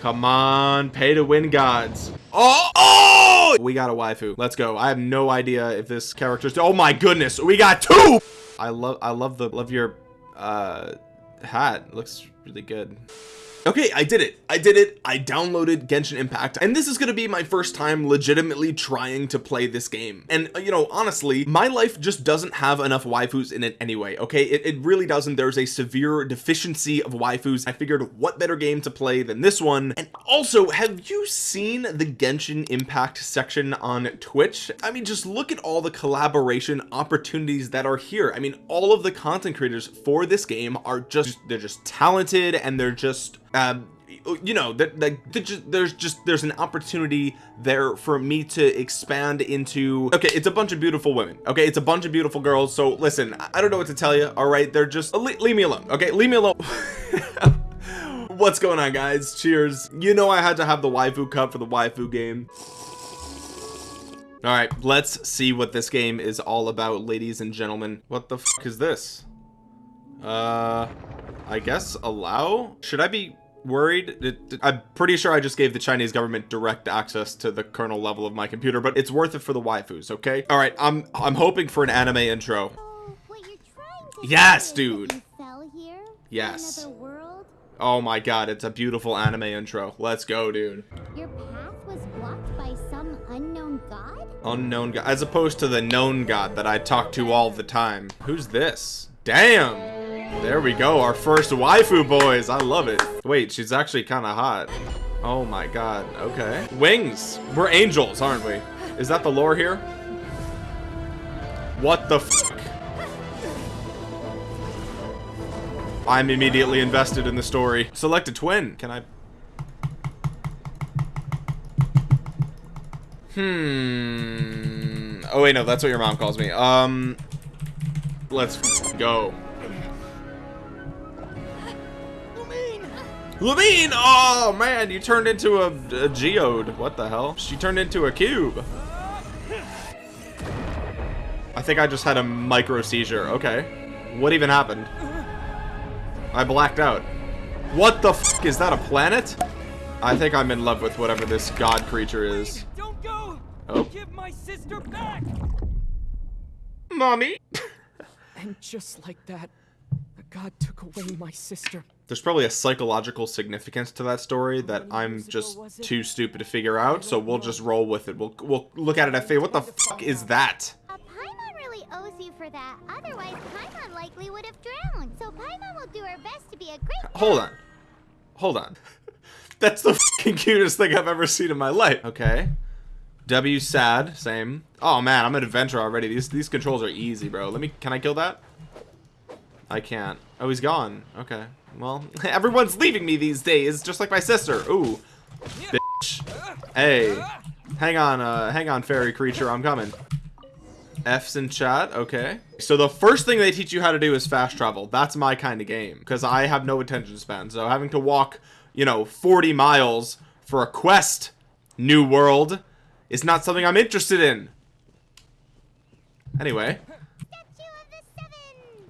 Come on, pay to win gods. Oh, oh! We got a waifu. Let's go. I have no idea if this character's. Oh my goodness, we got two. I love, I love the, love your, uh, hat. It looks really good. Okay, I did it. I did it. I downloaded Genshin Impact and this is going to be my first time legitimately trying to play this game. And uh, you know, honestly, my life just doesn't have enough waifus in it anyway. Okay, it, it really doesn't. There's a severe deficiency of waifus. I figured what better game to play than this one. And also, have you seen the Genshin Impact section on Twitch? I mean, just look at all the collaboration opportunities that are here. I mean, all of the content creators for this game are just, they're just talented and they're just um, you know that there's just there's an opportunity there for me to expand into okay it's a bunch of beautiful women okay? It's a bunch of beautiful girls so listen I don't know what to tell you all right? They're just leave me alone okay? Leave me alone. What's going on guys? Cheers. You know I had to have the waifu cup for the waifu game. All right let's see what this game is all about ladies and gentlemen. What the is this? Uh I guess allow? Should I be worried. I'm pretty sure I just gave the Chinese government direct access to the kernel level of my computer but it's worth it for the waifus okay? All right I'm I'm hoping for an anime intro. Oh, yes dude. yes. oh my god it's a beautiful anime intro. Let's go dude. Your path was blocked by some unknown god? Unknown god as opposed to the known god that I talk to all the time. Who's this? Damn there we go, our first waifu boys. I love it. Wait, she's actually kind of hot. Oh my god, okay. Wings. We're angels, aren't we? Is that the lore here? What the? I'm immediately invested in the story. Select a twin. Can I... Hmm... Oh wait, no, that's what your mom calls me. Um... Let's go. Lumine! Oh man, you turned into a, a geode. What the hell? She turned into a cube. I think I just had a micro seizure. Okay. What even happened? I blacked out. What the f is that a planet? I think I'm in love with whatever this god creature is. Don't go. Oh. Give my sister back. Mommy. and just like that, the god took away my sister there's probably a psychological significance to that story that I'm just too stupid to figure out, so we'll just roll with it. We'll we'll look at it at face. What the fuck is that? Uh, Paimon really owes you for that. Otherwise, Paimon likely would have drowned. So Paimon will do her best to be a great. Hold on, hold on. That's the fucking cutest thing I've ever seen in my life. Okay. W sad, same. Oh man, I'm an adventurer already. These these controls are easy, bro. Let me. Can I kill that? I can't. Oh, he's gone. Okay. Well, everyone's leaving me these days, just like my sister. Ooh. Bitch. Hey. Hang on, uh, hang on, fairy creature. I'm coming. F's in chat. Okay. So the first thing they teach you how to do is fast travel. That's my kind of game. Because I have no attention span. So having to walk, you know, 40 miles for a quest, New World, is not something I'm interested in. Anyway.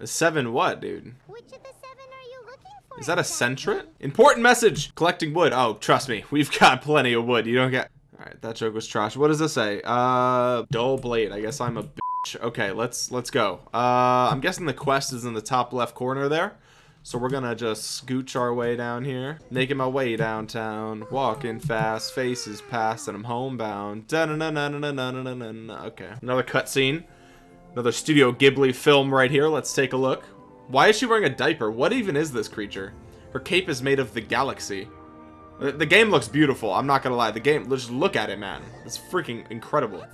A seven what, dude? Which of the seven are you looking for? Is that a centret? Important message. Collecting wood. Oh, trust me. We've got plenty of wood. You don't get... All right, that joke was trash. What does this say? Uh, dull blade. I guess I'm a bitch. Okay, let's let's go. Uh, I'm guessing the quest is in the top left corner there. So we're gonna just scooch our way down here. Making my way downtown. Walking fast. Faces past. And I'm homebound. Okay. Another cutscene. Another Studio Ghibli film right here. Let's take a look. Why is she wearing a diaper? What even is this creature? Her cape is made of the galaxy. The, game looks beautiful. I'm not gonna lie. The game, just look at it, man. It's freaking incredible.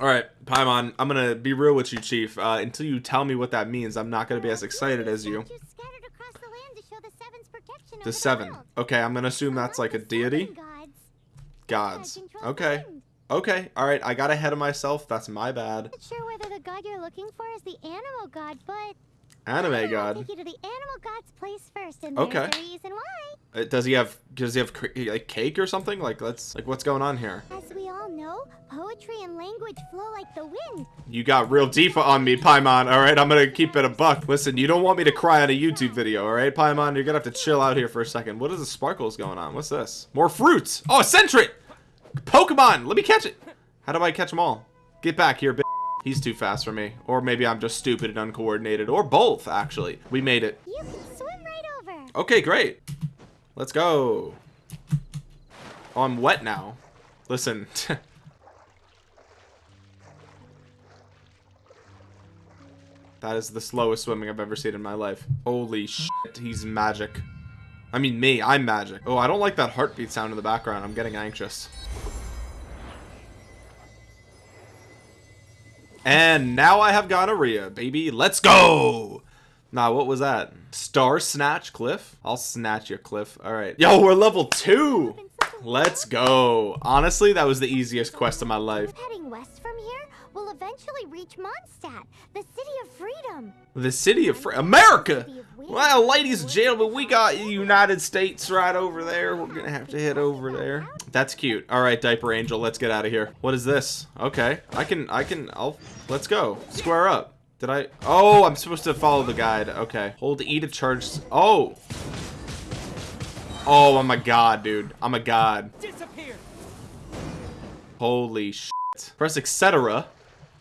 Alright, Paimon, I'm gonna be real with you, Chief. Uh, until you tell me what that means, I'm not gonna be as excited as you. The seven. Okay, I'm gonna assume that's like a deity. Gods. Okay. Okay, alright, I got ahead of myself. That's my bad. Not sure whether the god you're looking for is the animal god, but... Anime god? I'll take you to the animal god's place first, and okay. there's a reason why. Uh, does he have, does he have like cake or something? Like, let's, like, what's going on here? As we all know, poetry and language flow like the wind. You got real deep on me, Paimon. All right, I'm gonna keep it a buck. Listen, you don't want me to cry on a YouTube video, all right, Paimon? You're gonna have to chill out here for a second. What is the sparkles going on? What's this? More fruits. Oh, a! Pokemon! Let me catch it. How do I catch them all? Get back here, bitch. He's too fast for me. Or maybe I'm just stupid and uncoordinated. Or both, actually. We made it. You can swim right over. Okay, great. Let's go. Oh, I'm wet now. Listen. that is the slowest swimming I've ever seen in my life. Holy shit, he's magic. I mean me, I'm magic. Oh, I don't like that heartbeat sound in the background. I'm getting anxious. And now I have gonorrhea, baby. Let's go! Nah, what was that? Star Snatch Cliff? I'll snatch your Cliff. Alright. Yo, we're level 2! Let's go. Honestly, that was the easiest quest of my life. Heading west from here, we'll eventually reach Mondstadt, the city of freedom. The city of Fr America! Well, ladies and gentlemen, we got the United States right over there. We're gonna have to head over there. That's cute. Alright, Diaper Angel, let's get out of here. What is this? Okay. I can, I can, I'll, let's go. Square up. Did I? Oh, I'm supposed to follow the guide. Okay. Hold E to charge. Oh. Oh, I'm a god, dude. I'm a god. Disappear. Holy shit. Press etc.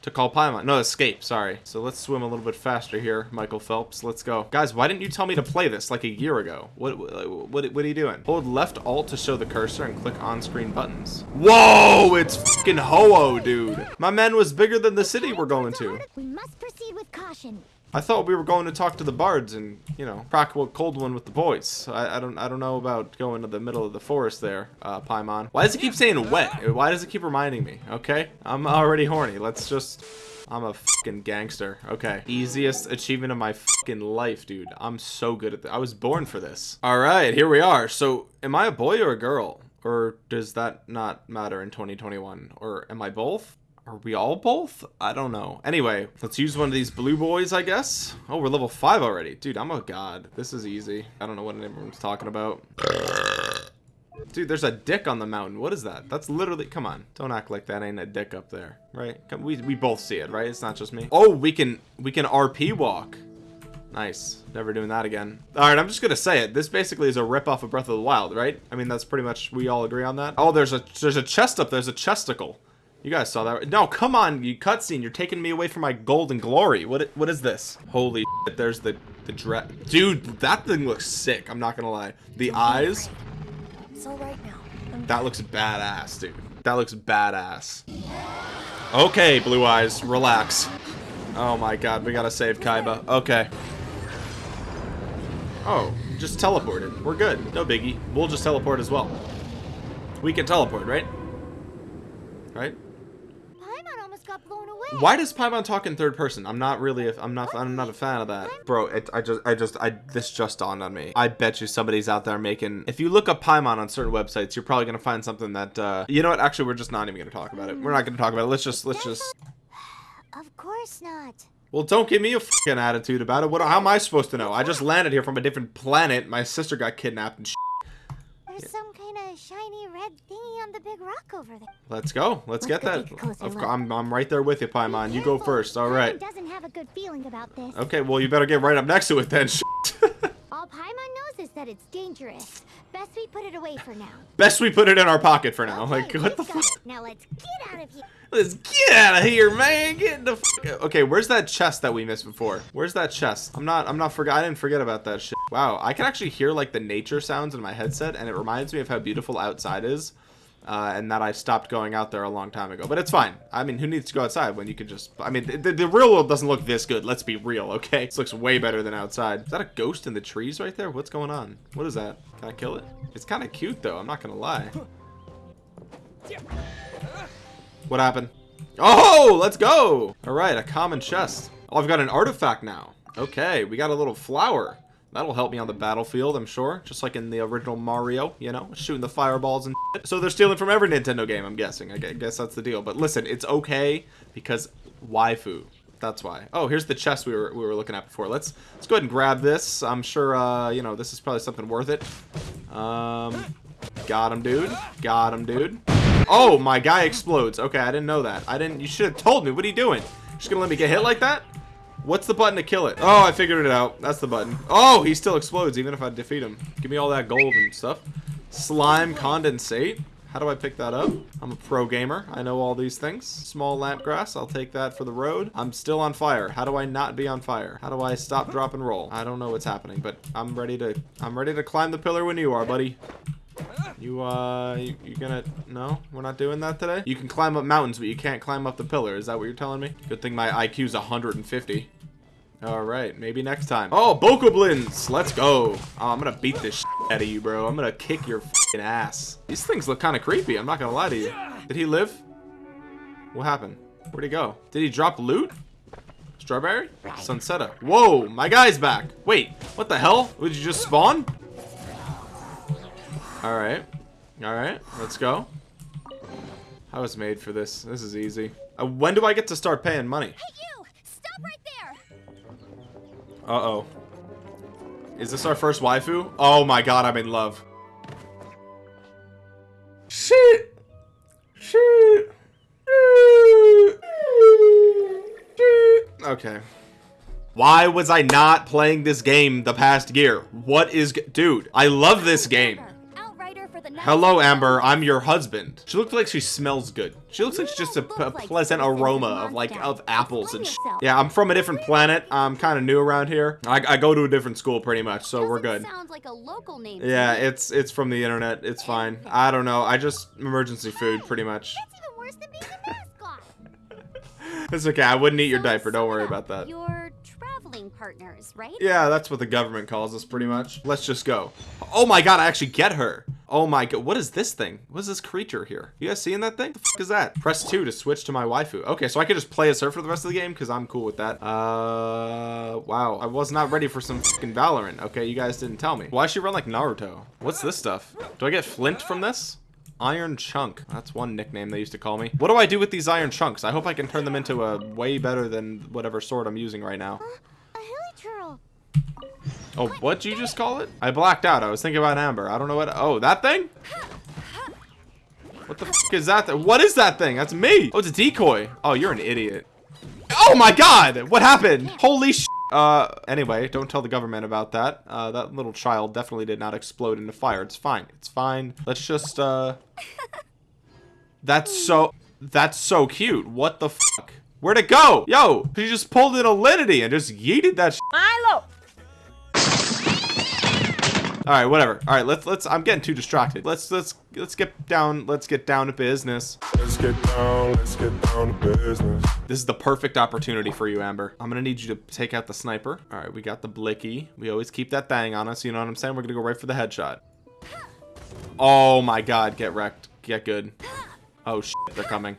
to call Paimon. No, escape. Sorry. So let's swim a little bit faster here, Michael Phelps. Let's go. Guys, why didn't you tell me to play this like a year ago? What what, what, what are you doing? Hold left alt to show the cursor and click on-screen buttons. Whoa, it's fucking Ho-Oh, dude. My man was bigger than the city we're going to. We must proceed with caution. I thought we were going to talk to the bards and, you know, crack a cold one with the boys. I, I don't I don't know about going to the middle of the forest there, uh, Paimon. Why does it keep saying wet? Why does it keep reminding me? Okay, I'm already horny. Let's just... I'm a fucking gangster. Okay. Easiest achievement of my fucking life, dude. I'm so good at this. I was born for this. Alright, here we are. So, am I a boy or a girl? Or does that not matter in 2021? Or am I both? Are we all both? I don't know. Anyway, let's use one of these blue boys, I guess. Oh, we're level 5 already. Dude, I'm a god. This is easy. I don't know what everyone's talking about. Dude, there's a dick on the mountain. What is that? That's literally... Come on. Don't act like that ain't a dick up there. Right? Come, we, we both see it, right? It's not just me. Oh, we can... We can RP walk. Nice. Never doing that again. Alright, I'm just gonna say it. This basically is a rip-off of Breath of the Wild, right? I mean, that's pretty much... We all agree on that? Oh, there's a there's a chest up. There's a chesticle. You guys saw that. No, come on, you cutscene. You're taking me away from my golden glory. What what is this? Holy shit, there's the the dress. Dude, that thing looks sick. I'm not gonna lie. The eyes. It's all right now. I'm That looks badass, dude. That looks badass. Okay, blue eyes, relax. Oh my god, we gotta save Kaiba. Okay. Oh, just teleported. We're good. No biggie. We'll just teleport as well. We can teleport, right? Right? Paimon almost got blown away. Why does Paimon talk in third person? I'm not really. A, I'm not. I'm not a fan of that, bro. It, I just. I just. I. This just dawned on me. I bet you somebody's out there making. If you look up Paimon on certain websites, you're probably gonna find something that. Uh, you know what? Actually, we're just not even gonna talk about it. We're not gonna talk about it. Let's just. Let's just. Of course not. Well, don't give me a fucking attitude about it. What? How am I supposed to know? I just landed here from a different planet. My sister got kidnapped and. Shit. There's some kind of shiny red thingy on the big rock over there. Let's go. Let's get go that. a Of I'm. I'm right there with you, Paimon. You go first. All right. Doesn't have a good feeling about this. Okay. Well, you better get right up next to it then. All Paimon knows is that it's dangerous. Best we put it away for now. Best we put it in our pocket for now. Okay, Like, what the fuck? Now let's get out of here. Let's get out of here, man. Get the fuck. Okay, where's that chest that we missed before? Where's that chest? I'm not. I'm not forget. I didn't forget about that shit. Wow, I can actually hear like the nature sounds in my headset, and it reminds me of how beautiful outside is. Uh, and that I stopped going out there a long time ago. But it's fine. I mean, who needs to go outside when you can just... I mean, the, the real world doesn't look this good. Let's be real, okay? This looks way better than outside. Is that a ghost in the trees right there? What's going on? What is that? Can I kill it? It's kind of cute, though. I'm not going to lie. What happened? Oh, let's go. All right, a common chest. Oh, I've got an artifact now. Okay, we got a little flower. That'll help me on the battlefield, I'm sure. Just like in the original Mario, you know, shooting the fireballs and shit. So they're stealing from every Nintendo game, I'm guessing. I guess that's the deal. But listen, it's okay because waifu. That's why. Oh, here's the chest we were we were looking at before. Let's let's go ahead and grab this. I'm sure uh, you know, this is probably something worth it. Um got him, dude. Got him, dude. Oh, my guy explodes. Okay, I didn't know that. I didn't. You should have told me. What are you doing? Just gonna let me get hit like that? What's the button to kill it? Oh, I figured it out. That's the button. Oh, he still explodes even if I defeat him. Give me all that gold and stuff. Slime condensate. How do I pick that up? I'm a pro gamer. I know all these things. Small lamp grass. I'll take that for the road. I'm still on fire. How do I not be on fire? How do I stop, drop, and roll? I don't know what's happening, but I'm ready to I'm ready to climb the pillar when you are, buddy. You, uh, you, you gonna, no, we're not doing that today? You can climb up mountains, but you can't climb up the pillar. Is that what you're telling me? Good thing my IQ's 150. All right, maybe next time. Oh, Bokoblins, let's go. Oh, I'm gonna beat this out of you, bro. I'm gonna kick your ass. These things look kind of creepy. I'm not gonna lie to you. Did he live? What happened? Where'd he go? Did he drop loot? Strawberry? Sunsettia. Whoa, my guy's back. Wait, what the hell? Did you just spawn? All right. All right, let's go. I was made for this. This is easy. Uh, when do I get to start paying money? Hey, Uh-oh. Is this our first waifu? Oh my god, I'm in love. Shit! Shit! Okay. Why was I not playing this game the past year? What is... Dude, I love this game. Hello, Amber. I'm your husband. She looks like she smells good. She looks like she's just a pleasant aroma of like of apples and sh Yeah, I'm from a different planet. I'm kind of new around here. I, I go to a different school pretty much, so we're good. Sounds like a local name. Yeah, it's it's from the internet. It's fine. I don't know. I just emergency food pretty much. That's even worse than being a mascot. It's okay. I wouldn't eat your diaper. Don't worry about that. Partners, right? Yeah, that's what the government calls us pretty much. Let's just go. Oh my god, I actually get her. Oh my god, what is this thing? What is this creature here? You guys seeing that thing? The fuck is that? Press 2 to switch to my waifu. Okay, so I could just play as her for the rest of the game because I'm cool with that. Uh, wow. I was not ready for some fucking Valorant. Okay, you guys didn't tell me. Why she run like Naruto? What's this stuff? Do I get flint from this? Iron Chunk. That's one nickname they used to call me. What do I do with these iron chunks? I hope I can turn them into a way better than whatever sword I'm using right now. A. Oh, what'd you just call it? I blacked out. I was thinking about Amber. I don't know what. Oh, that thing? What the fuck is that? Th what is that thing? That's me. Oh, it's a decoy. Oh, you're an idiot. Oh my god! What happened? Holy sh! Uh, anyway, don't tell the government about that. Uh, that little child definitely did not explode into fire. It's fine. It's fine. Let's just, uh... That's so... That's so cute. What the fuck? Where'd it go? Yo, she just pulled in Alinity and just yeeted that sh Milo! All right, whatever. All right, let's let's. I'm getting too distracted. Let's let's let's get down. Let's get down to business. Let's get down, let's get down to business. This is the perfect opportunity for you, Amber. I'm gonna need you to take out the sniper. All right, we got the blicky. We always keep that thing on us. You know what I'm saying? We're gonna go right for the headshot. Oh my God! Get wrecked. Get good. Oh shit! They're coming.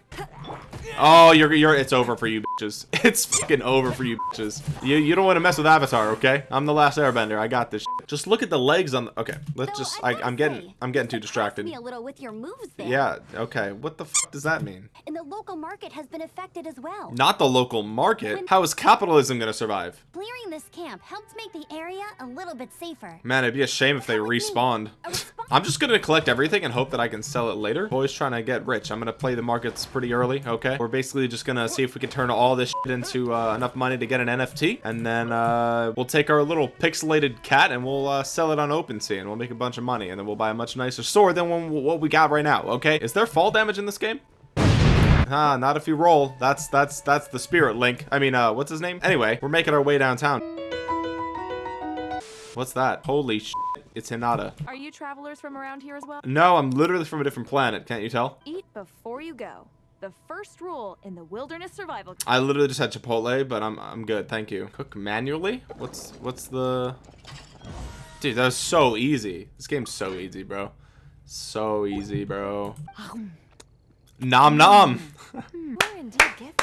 Oh, you're you're. It's over for you bitches. It's fucking over for you bitches. You you don't want to mess with Avatar, okay? I'm the last Airbender. I got this. Shit. Just look at the legs on. The, okay, let's Though just. I, I'm getting I'm getting too distracted. Me a little with your moves there. Yeah. Okay. What the f does that mean? And the local market has been affected as well. Not the local market. How is capitalism gonna survive? Clearing this camp helped make the area a little bit safer. Man, it'd be a shame if they Come with me. respawned. I'm just gonna collect everything and hope that I can sell it later. Boys trying to get rich. I'm gonna play the markets pretty early, okay? We're basically just gonna see if we can turn all this shit into uh, enough money to get an NFT. And then uh, we'll take our little pixelated cat and we'll uh, sell it on OpenSea and we'll make a bunch of money. And then we'll buy a much nicer sword than one- what we got right now, okay? Is there fall damage in this game? Ah, not if you roll. That's that's that's the spirit link. I mean, uh, what's his name? Anyway, we're making our way downtown. What's that? Holy shit. It's Hinata. Are you travelers from around here as well? No, I'm literally from a different planet. Can't you tell? Eat before you go. The first rule in the wilderness survival. I literally just had Chipotle, but I'm I'm good. Thank you. Cook manually? What's what's the Dude, that was so easy. This game's so easy, bro. So easy, bro. Nom nom. Hmm. We're indeed gifted.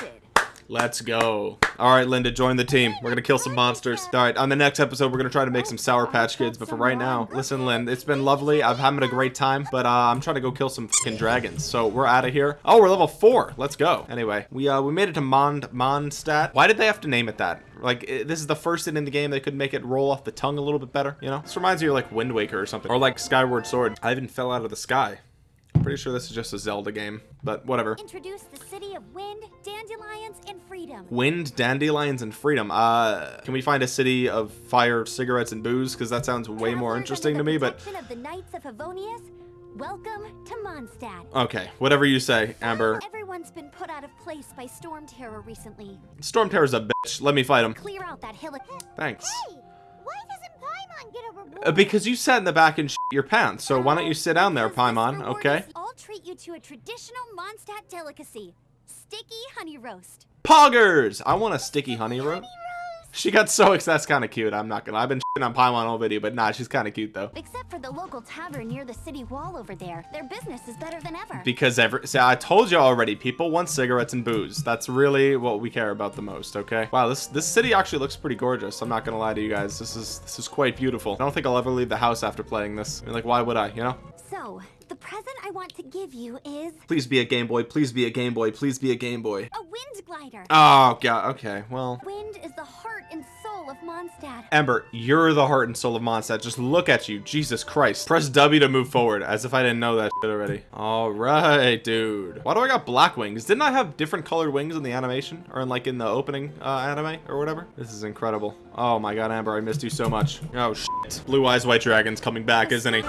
Let's go. All right, Linda, join the team. We're gonna kill some monsters. All right, on the next episode, we're gonna try to make some Sour Patch Kids. But for right now, listen, Lynn, it's been lovely. I've having a great time, but uh, I'm trying to go kill some fucking dragons. So we're out of here. Oh, we're level four. Let's go. Anyway, we uh we made it to Mond Mondstadt. Why did they have to name it that? Like i this is the first thing in the game they could make it roll off the tongue a little bit better. You know, this reminds me of like Wind Waker or something, or like Skyward Sword. I even fell out of the sky. Pretty sure this is just a Zelda game, but whatever. Introduce the city of wind, dandelions, and freedom. Wind, dandelions, and freedom. Uh, can we find a city of fire, cigarettes, and booze? Because that sounds way more interesting to me, the but of the Knights of Favonius, welcome to Mondstadt. okay, whatever you say, Amber. Everyone's been put out of place by storm terror recently. Storm Terror's a bitch. Let me fight him. Clear out that hill. Thanks. Hey, why Paimon Uh, because you sat in the back and shit your pants, so why don't you sit down there, Paimon, okay? I'll treat you to a traditional Mondstadt delicacy, sticky honey roast. Poggers! I want a sticky honey roast. She got so excited. That's kind of cute. I'm not gonna. I've been shitting on Paimon all video, but nah, she's kind of cute though. Except for the local tavern near the city wall over there. Their business is better than ever. Because every, see, I told you already. People want cigarettes and booze. That's really what we care about the most. Okay. Wow, this this city actually looks pretty gorgeous. I'm not gonna lie to you guys. This is this is quite beautiful. I don't think I'll ever leave the house after playing this. I mean, like, why would I? You know? so, the present I want to give you is Please be a Game Boy. Please be a Game Boy. Please be a Game Boy. a wind glider. Oh god. Okay. Well. Wind is the heart and soul of Mondstadt. Amber, you're the heart and soul of Mondstadt. Just look at you. Jesus Christ. Press W to move forward, as if I didn't know that already. Alright, dude. Why do I got black wings? Didn't I have different colored wings in the animation? Or in, like, in the opening uh, anime? Or whatever? This is incredible. Oh my god, Amber, I missed you so much. Oh, shit. Blue Eyes White Dragon's coming back, isn't he?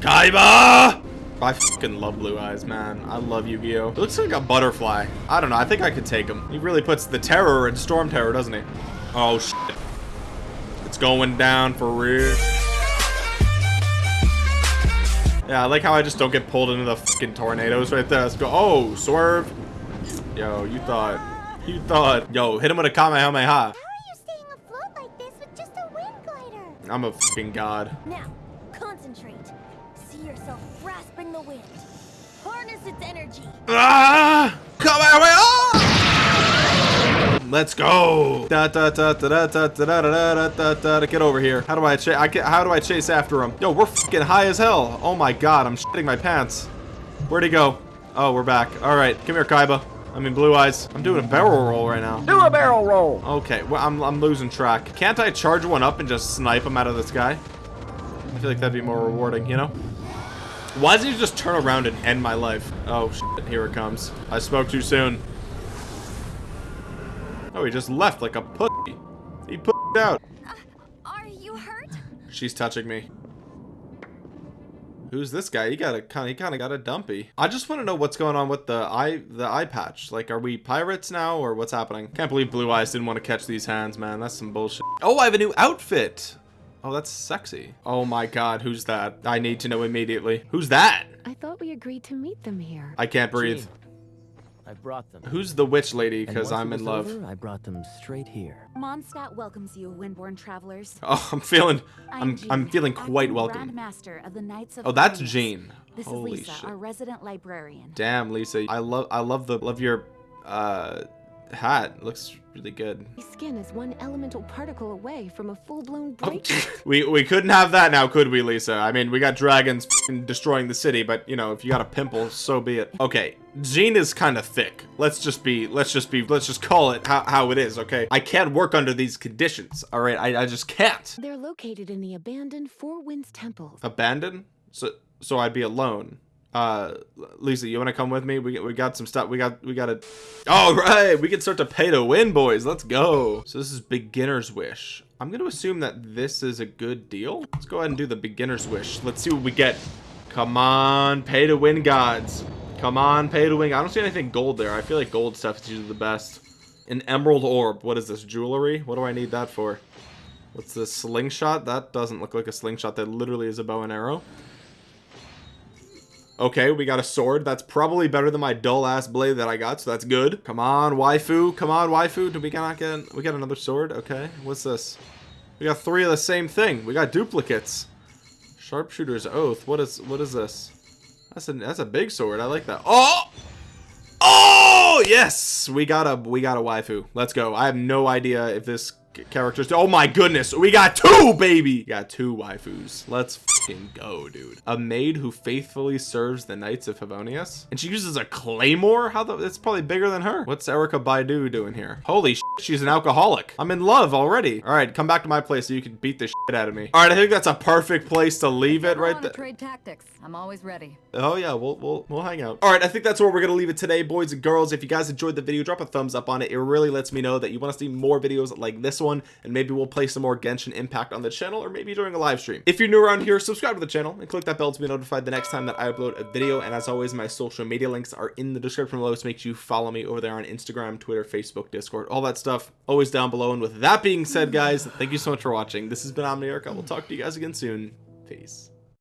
Kaiba! I fucking love Blue Eyes, man. I love Yu-Gi-Oh! It looks like a butterfly. I don't know. I think I could take him. He really puts the terror in Storm Terror, doesn't he? Oh, shit. It's going down for real. Yeah, I like how I just don't get pulled into the fucking tornadoes right there. Let's go. Oh, swerve. Yo, you thought. You thought. Yo, hit him with a Kamehameha. How are you staying afloat like this with just a wind glider? I'm a fucking god. Now, concentrate. See yourself grasping the wind. Harness its energy. Ah! come Kamehameha! Let's go. Da, da, da, da, da, da, da, da, da, da, da, da. Get over here. How do I chase? I can How do I chase after him? Yo, we're fucking high as hell. Oh my god, I'm shitting my pants. Where'd he go? Oh, we're back. All right, come here, Kaiba. I mean, Blue Eyes. I'm doing a barrel roll right now. Do a barrel roll. Okay, well, I'm, I'm losing track. Can't I charge one up and just snipe him out of the sky? I feel like that'd be more rewarding, you know? Why doesn't he just turn around and end my life? Oh, shit, here it comes. I spoke too soon. Oh, he just left like a pussy. He put out. Uh, are you hurt? She's touching me. Who's this guy? He got a kind. He kind of got a dumpy. I just want to know what's going on with the eye, the eye patch. Like, are we pirates now, or what's happening? Can't believe Blue Eyes didn't want to catch these hands, man. That's some bullshit. Oh, I have a new outfit. Oh, that's sexy. Oh my God, who's that? I need to know immediately. Who's that? I thought we agreed to meet them here. I can't breathe. Jean, I brought them. Who's the witch lady? Because I'm in love. over, I brought them straight here. Mondstadt welcomes you, Windborn travelers. Oh, I'm feeling. I'm. Jean, I'm feeling quite welcome. Grandmaster of the Knights of Oh, that's Favonius. Jean. This Holy is Lisa, shit. our resident librarian. Damn, Lisa. I love I love the love your uh hat. Looks really good. Skin is one elemental particle away from a full-blown Oh, break. we we couldn't have that now, could we, Lisa? I mean, we got dragons destroying the city, but you know, if you got a pimple, so be it. Okay, Jean is kind of thick. Let's just be let's just be let's just call it how, how it is, okay? I can't work under these conditions. All right, I I just can't. They're located in the abandoned Four Winds Temple. Abandoned? So so I'd be alone. Uh, Lisa, you want to come with me? We we got some stuff. We got we got to. All right, we can start to pay to win, boys. Let's go. So this is beginner's wish. I'm gonna assume that this is a good deal. Let's go ahead and do the beginner's wish. Let's see what we get. Come on, pay to win, gods. Come on, pay to win. I don't see anything gold there. I feel like gold stuff is usually the best. An emerald orb. What is this? Jewelry? What do I need that for? What's this? Slingshot? That doesn't look like a slingshot. That literally is a bow and arrow. Okay, we got a sword. That's probably better than my dull ass blade that I got, so that's good. Come on, waifu. Come on, waifu. Do we not get we got another sword? Okay. What's this? We got three of the same thing. We got duplicates. Sharpshooter's oath. What is what is this? That's a that's a big sword. I like that. Oh! Oh yes! We got a we got a waifu. Let's go. I have no idea if this characters. Oh my goodness, we got two, baby. We got two waifus. Let's fucking go, dude. A maid who faithfully serves the Knights of Favonius, and she uses a claymore. How the? That's probably bigger than her. What's Erykah Badu doing here? Holy shit, she's an alcoholic. I'm in love already. All right, come back to my place so you can beat the shit out of me. All right, I think that's a perfect place to leave it right there. Trade tactics. I'm always ready. Oh yeah, we'll we'll we'll hang out. All right, I think that's where we're gonna leave it today, boys and girls. If you guys enjoyed the video, drop a thumbs up on it. It really lets me know that you want to see more videos like this one, and maybe we'll play some more Genshin Impact on the channel, or maybe during a live stream. If you're new around here, subscribe to the channel and click that bell to be notified the next time that I upload a video. And as always, my social media links are in the description below, so make sure you follow me over there on Instagram, Twitter, Facebook, Discord, all that stuff, always down below. And with that being said, guys, thank you so much for watching. This has been Omniarch. I will talk to you guys again soon. Peace.